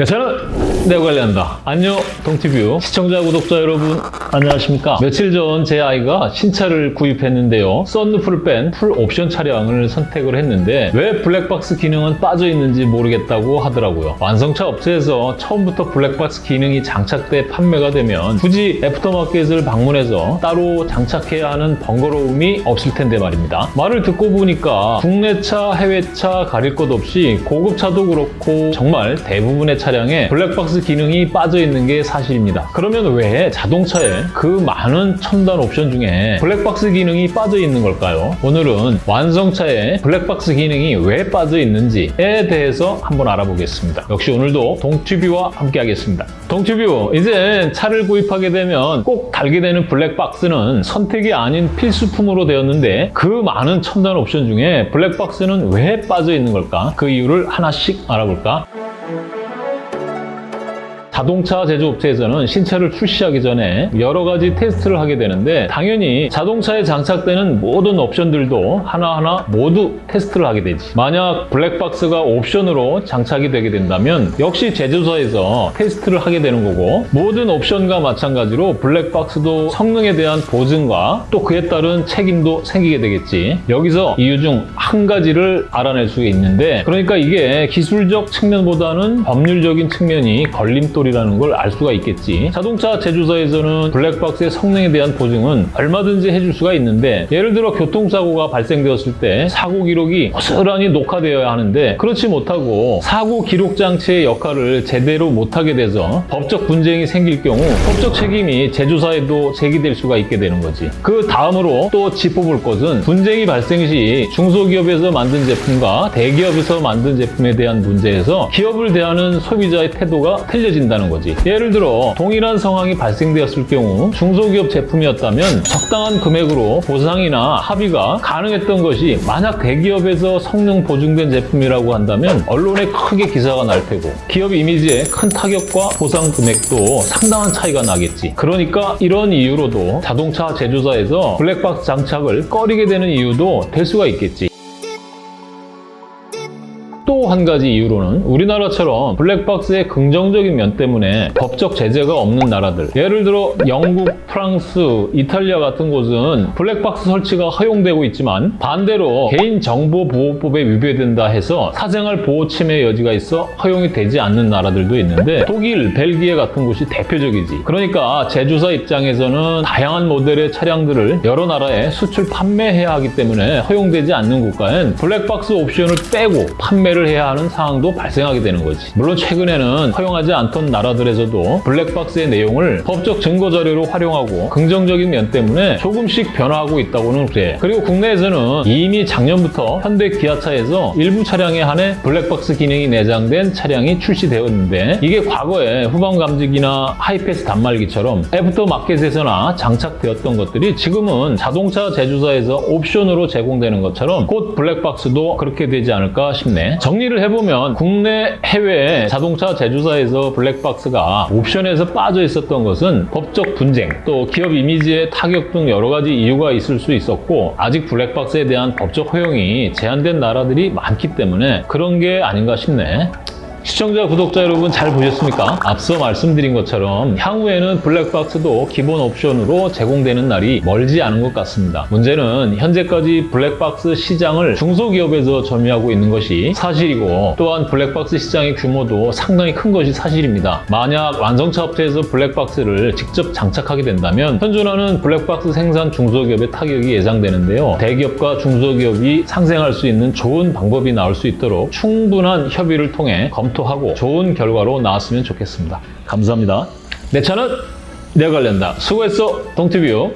내 차는 내가 관리한다. 안녕, 동티뷰 시청자, 구독자 여러분, 안녕하십니까? 며칠 전 제 아이가 신차를 구입했는데요. 썬루프를 뺀 풀 옵션 차량을 선택을 했는데 왜 블랙박스 기능은 빠져 있는지 모르겠다고 하더라고요. 완성차 업체에서 처음부터 블랙박스 기능이 장착돼 판매가 되면 굳이 애프터마켓을 방문해서 따로 장착해야 하는 번거로움이 없을 텐데 말입니다. 말을 듣고 보니까 국내차, 해외차 가릴 것 없이 고급차도 그렇고 정말 대부분의 차 량에 블랙박스 기능이 빠져 있는 게 사실입니다. 그러면 왜 자동차에 그 많은 첨단 옵션 중에 블랙박스 기능이 빠져 있는 걸까요? 오늘은 완성차에 블랙박스 기능이 왜 빠져 있는지에 대해서 한번 알아보겠습니다. 역시 오늘도 동튜뷰와 함께 하겠습니다. 동튜뷰, 이제 차를 구입하게 되면 꼭 달게 되는 블랙박스는 선택이 아닌 필수품으로 되었는데 그 많은 첨단 옵션 중에 블랙박스는 왜 빠져 있는 걸까? 그 이유를 하나씩 알아볼까? 자동차 제조업체에서는 신차를 출시하기 전에 여러 가지 테스트를 하게 되는데 당연히 자동차에 장착되는 모든 옵션들도 하나하나 모두 테스트를 하게 되지. 만약 블랙박스가 옵션으로 장착이 되게 된다면 역시 제조사에서 테스트를 하게 되는 거고 모든 옵션과 마찬가지로 블랙박스도 성능에 대한 보증과 또 그에 따른 책임도 생기게 되겠지. 여기서 이유 중 한 가지를 알아낼 수 있는데 그러니까 이게 기술적 측면보다는 법률적인 측면이 걸림돌이 라는 걸 알 수가 있겠지. 자동차 제조사에서는 블랙박스의 성능에 대한 보증은 얼마든지 해줄 수가 있는데 예를 들어 교통사고가 발생되었을 때 사고 기록이 고스란히 녹화되어야 하는데 그렇지 못하고 사고 기록 장치의 역할을 제대로 못하게 돼서 법적 분쟁이 생길 경우 법적 책임이 제조사에도 제기될 수가 있게 되는 거지. 그 다음으로 또 짚어볼 것은 분쟁이 발생 시 중소기업에서 만든 제품과 대기업에서 만든 제품에 대한 문제에서 기업을 대하는 소비자의 태도가 틀려진다는 거지. 예를 들어 동일한 상황이 발생되었을 경우 중소기업 제품이었다면 적당한 금액으로 보상이나 합의가 가능했던 것이 만약 대기업에서 성능 보증된 제품이라고 한다면 언론에 크게 기사가 날 테고 기업 이미지에 큰 타격과 보상 금액도 상당한 차이가 나겠지. 그러니까 이런 이유로도 자동차 제조사에서 블랙박스 장착을 꺼리게 되는 이유도 될 수가 있겠지. 또 한 가지 이유로는 우리나라처럼 블랙박스의 긍정적인 면 때문에 법적 제재가 없는 나라들. 예를 들어 영국, 프랑스, 이탈리아 같은 곳은 블랙박스 설치가 허용되고 있지만 반대로 개인정보보호법에 위배된다 해서 사생활 보호 침해 여지가 있어 허용이 되지 않는 나라들도 있는데 독일, 벨기에 같은 곳이 대표적이지. 그러니까 제조사 입장에서는 다양한 모델의 차량들을 여러 나라에 수출 판매해야 하기 때문에 허용되지 않는 국가엔 블랙박스 옵션을 빼고 판매를 해야 하는 상황도 발생하게 되는 거지. 물론 최근에는 허용하지 않던 나라들에서도 블랙박스의 내용을 법적 증거 자료로 활용하고 긍정적인 면 때문에 조금씩 변화하고 있다고는 그래. 그리고 국내에서는 이미 작년부터 현대 기아차에서 일부 차량에 한해 블랙박스 기능이 내장된 차량이 출시되었는데 이게 과거에 후방 감지기나 하이패스 단말기처럼 애프터 마켓에서나 장착되었던 것들이 지금은 자동차 제조사에서 옵션으로 제공되는 것처럼 곧 블랙박스도 그렇게 되지 않을까 싶네. 정리를 해보면 국내 해외 자동차 제조사에서 블랙박스가 옵션에서 빠져 있었던 것은 법적 분쟁, 또 기업 이미지의 타격 등 여러 가지 이유가 있을 수 있었고 아직 블랙박스에 대한 법적 허용이 제한된 나라들이 많기 때문에 그런 게 아닌가 싶네. 시청자, 구독자 여러분 잘 보셨습니까? 앞서 말씀드린 것처럼 향후에는 블랙박스도 기본 옵션으로 제공되는 날이 멀지 않은 것 같습니다. 문제는 현재까지 블랙박스 시장을 중소기업에서 점유하고 있는 것이 사실이고 또한 블랙박스 시장의 규모도 상당히 큰 것이 사실입니다. 만약 완성차 업체에서 블랙박스를 직접 장착하게 된다면 현존하는 블랙박스 생산 중소기업의 타격이 예상되는데요. 대기업과 중소기업이 상생할 수 있는 좋은 방법이 나올 수 있도록 충분한 협의를 통해 검 검토하고 좋은 결과로 나왔으면 좋겠습니다. 감사합니다. 내 차는 내가 관련다. 수고했어, 동티뷰.